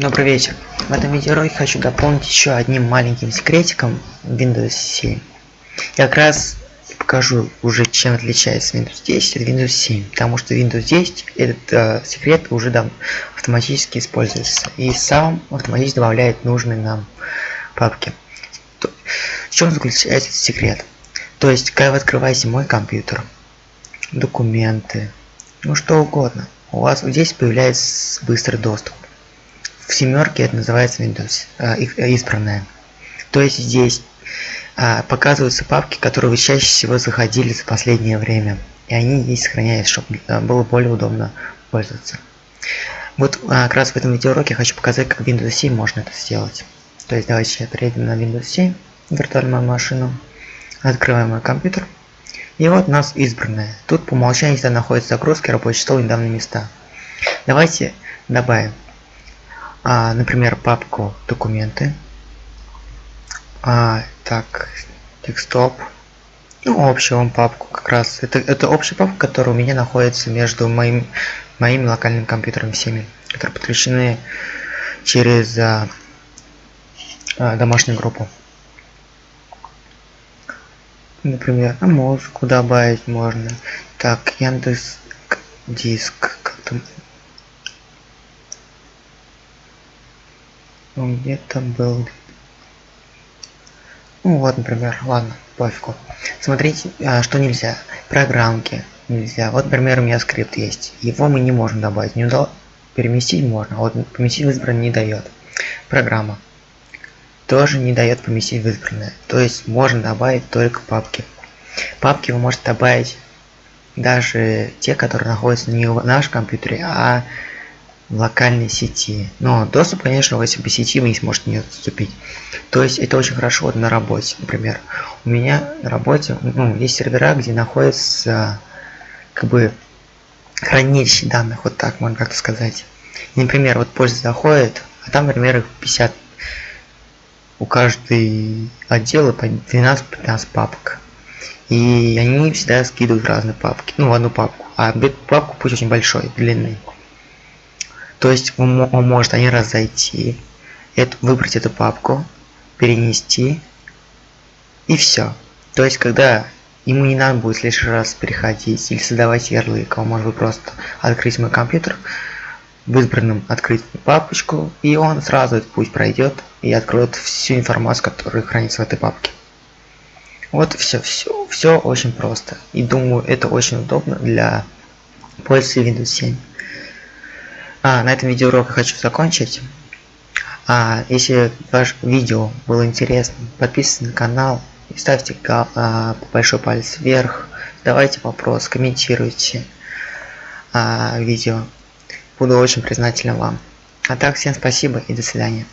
Добрый вечер. В этом видеоролике хочу дополнить еще одним маленьким секретиком Windows 7. Я как раз покажу уже чем отличается Windows 10 от Windows 7. Потому что Windows 10 этот э, секрет уже дам автоматически используется. И сам автоматически добавляет нужные нам папки. В чем заключается этот секрет? То есть, когда вы открываете мой компьютер, документы, ну что угодно, у вас здесь появляется быстрый доступ в семерке это называется Windows э, избранная. То есть здесь э, показываются папки, которые вы чаще всего заходили за последнее время. И они здесь сохраняются, чтобы э, было более удобно пользоваться. Вот э, как раз в этом видеоуроке я хочу показать, как в Windows 7 можно это сделать. То есть давайте перейдем на Windows 7, виртуальную машину, открываем мой компьютер. И вот у нас избранная. Тут по умолчанию всегда находятся загрузки, рабочий стол и данные места. Давайте добавим а, например, папку документы. А, так, декстоп. Ну, общую вам папку как раз. Это, это общая папка, которая у меня находится между моим, моими локальными компьютерами всеми, которые подключены через а, а, домашнюю группу. Например, а музыку добавить можно. Так, Яндекс диск. Как-то Он где-то был. Ну вот, например, ладно, пофигу. Смотрите, а, что нельзя. Программки нельзя. Вот, например, у меня скрипт есть. Его мы не можем добавить. Не удал... Переместить можно, вот поместить в избранное не дает. Программа тоже не дает поместить в избранное. То есть можно добавить только папки. Папки вы можете добавить даже те, которые находятся не в нашем компьютере, а локальной сети. Но доступ, конечно, в по сети вы не сможете не отступить. То есть это очень хорошо вот на работе, например. У меня на работе ну, есть сервера, где находится как бы хранилище данных, вот так можно как-то сказать. Например, вот пользователь заходит, а там, например, их 50 у каждой отдела по 12-15 папок. И они всегда скидывают разные папки, ну, в одну папку. А папку пусть очень большой, длинный. То есть он, он может один раз зайти, выбрать эту папку, перенести и все. То есть когда ему не надо будет лишний раз переходить или создавать ярлык, он может просто открыть мой компьютер, в избранном открыть папочку, и он сразу этот путь пройдет и откроет всю информацию, которая хранится в этой папке. Вот все, все, все очень просто. И думаю, это очень удобно для пользователей Windows 7. А, на этом видеоурок я хочу закончить. А, если ваше видео было интересным, подписывайтесь на канал и ставьте а, большой палец вверх. Задавайте вопрос, комментируйте а, видео. Буду очень признателен вам. А так, всем спасибо и до свидания.